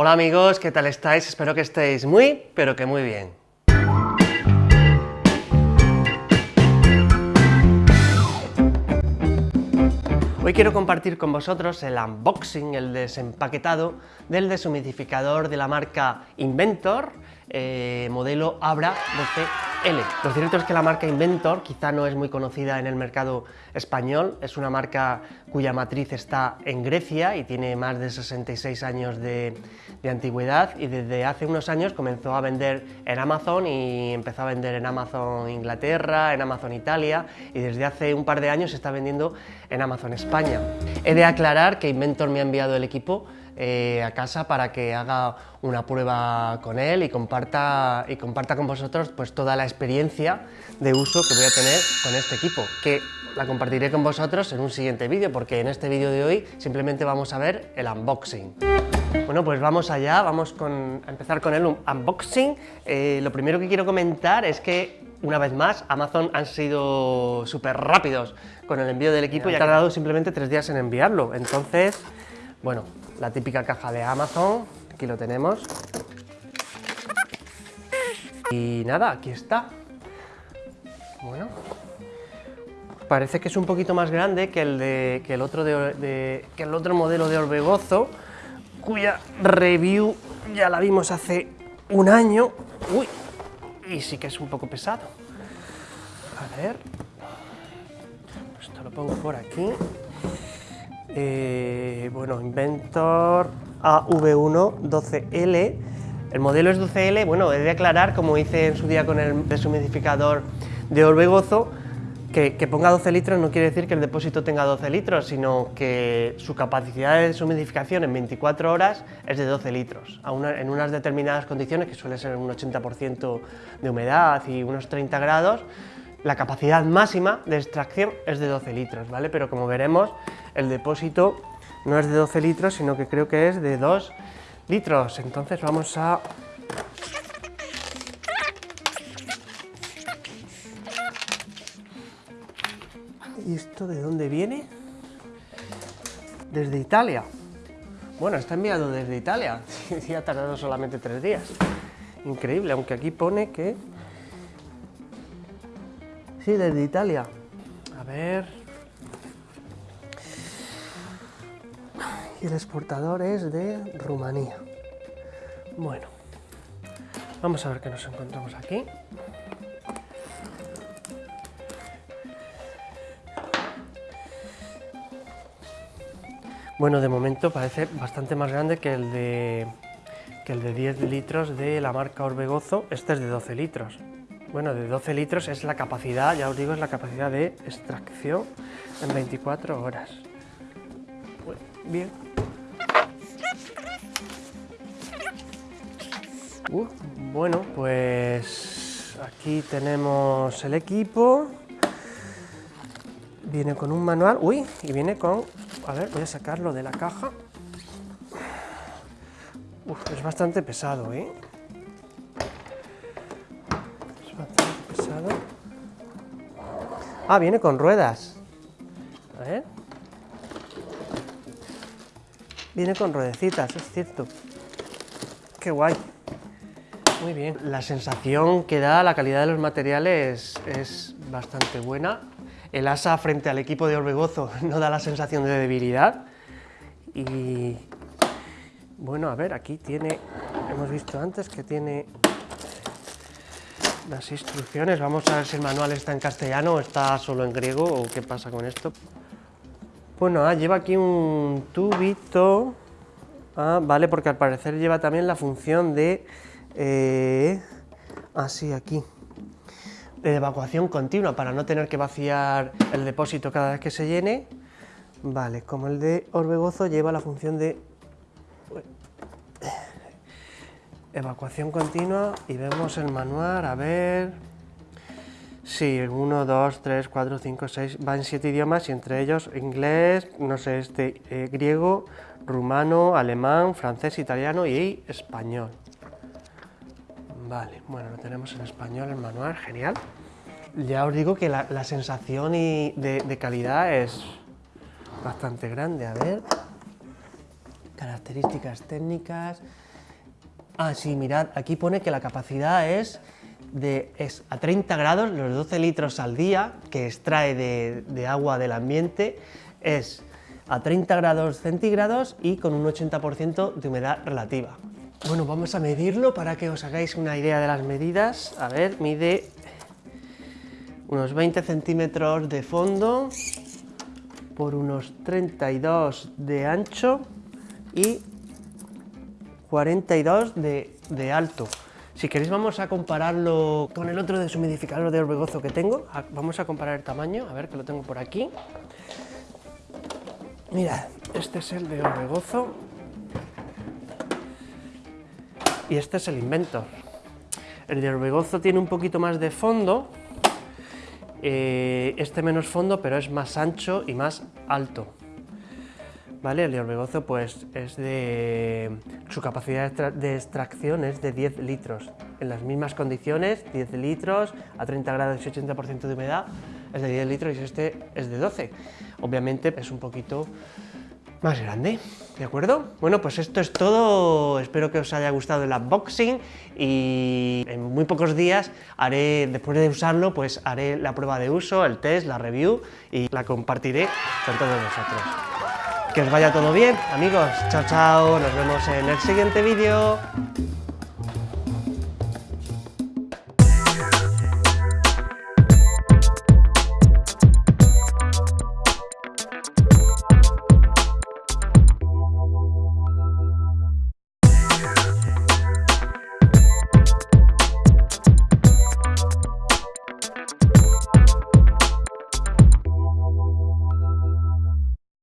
Hola amigos, ¿qué tal estáis? Espero que estéis muy, pero que muy bien. Hoy quiero compartir con vosotros el unboxing, el desempaquetado del deshumidificador de la marca Inventor, eh, modelo Abra 12L. Lo cierto es que la marca Inventor quizá no es muy conocida en el mercado español, es una marca cuya matriz está en Grecia y tiene más de 66 años de, de antigüedad y desde hace unos años comenzó a vender en Amazon y empezó a vender en Amazon Inglaterra, en Amazon Italia y desde hace un par de años se está vendiendo en Amazon España. He de aclarar que Inventor me ha enviado el equipo eh, a casa para que haga una prueba con él y comparta, y comparta con vosotros pues, toda la experiencia de uso que voy a tener con este equipo, que la compartiré con vosotros en un siguiente vídeo, porque en este vídeo de hoy simplemente vamos a ver el unboxing. Bueno, pues vamos allá, vamos a empezar con el unboxing. Eh, lo primero que quiero comentar es que, una vez más, Amazon han sido súper rápidos con el envío del equipo y ha tardado simplemente tres días en enviarlo. Entonces, bueno, la típica caja de Amazon, aquí lo tenemos. Y nada, aquí está. Bueno, parece que es un poquito más grande que el, de, que el, otro, de, que el otro modelo de Orbegozo, cuya review ya la vimos hace un año. Uy, y sí que es un poco pesado. A ver, esto lo pongo por aquí. Eh, bueno, Inventor AV1 12L. El modelo es 12L, bueno, he de aclarar, como hice en su día con el deshumidificador de Orbegozo, que, que, ponga 12 litros no quiere decir que el depósito tenga 12 litros, sino que su capacidad de deshumidificación en 24 horas es de 12 litros, en unas determinadas condiciones, que suele ser un 80% de humedad y unos 30 grados, la capacidad máxima de extracción es de 12 litros, ¿vale? Pero como veremos, el depósito no es de 12 litros, sino que creo que es de 2 litros. Entonces vamos a... ¿Y esto de dónde viene? Desde Italia. Bueno, está enviado desde Italia. Sí, ha tardado solamente tres días. Increíble, aunque aquí pone que... Sí, desde Italia. A ver... y el exportador es de Rumanía. Bueno, vamos a ver qué nos encontramos aquí. Bueno, de momento parece bastante más grande que el de, que el de 10 litros de la marca Orbegozo. Este es de 12 litros. Bueno, de 12 litros es la capacidad, ya os digo, es la capacidad de extracción en 24 horas. Bien, bueno, pues aquí tenemos el equipo. Viene con un manual. Uy, y viene con... A ver, voy a sacarlo de la caja. es bastante pesado, ¿eh? Ah, viene con ruedas. A ver. Viene con ruedecitas, es cierto. Qué guay. Muy bien. La sensación que da, la calidad de los materiales es bastante buena. El asa frente al equipo de Orbegozo no da la sensación de debilidad. Y bueno, a ver, aquí tiene, hemos visto antes que tiene las instrucciones. Vamos a ver si el manual está en castellano o está solo en griego o qué pasa con esto. Bueno, ah, lleva aquí un tubito. Ah, vale, porque al parecer lleva también la función de eh, así aquí, de evacuación continua para no tener que vaciar el depósito cada vez que se llene. Vale, como el de Orbegozo lleva la función de evacuación continua y vemos el manual, a ver... Sí, 1, 2, 3, 4, 5, 6, va en 7 idiomas y entre ellos inglés, no sé, este, eh, griego, rumano, alemán, francés, italiano y español. Vale, bueno, lo tenemos en español, el manual, genial. Ya os digo que la, sensación de, calidad es bastante grande, a ver. Características técnicas. Ah, sí, mirad, aquí pone que la capacidad es, de, es a 30 grados, los 12 litros al día que extrae de, de agua del ambiente, es a 30 grados centígrados y con un 80% de humedad relativa. Bueno, vamos a medirlo para que os hagáis una idea de las medidas. A ver, mide unos 20 centímetros de fondo por unos 32 de ancho y 42 de, de alto. Si queréis vamos a compararlo con el otro deshumidificador de orbegozo que tengo. Vamos a comparar el tamaño, a ver que lo tengo por aquí. Mirad, este es el de Orbegozo y este es el Inventor. El de Orbegozo tiene un poquito más de fondo, eh, este menos fondo, pero es más ancho y más alto. ¿Vale? El Orbegozo pues, es de... su capacidad de extracción es de 10 litros. En las mismas condiciones, 10 litros, a 30 grados y 80% de humedad, es de 10 litros y este es de 12. Obviamente es un poquito más grande, ¿de acuerdo? Bueno, pues esto es todo, espero que os haya gustado el unboxing y en muy pocos días haré, después de usarlo, pues haré la prueba de uso, el test, la review y la compartiré con todos vosotros. Que os vaya todo bien, amigos, chao chao, nos vemos en el siguiente vídeo.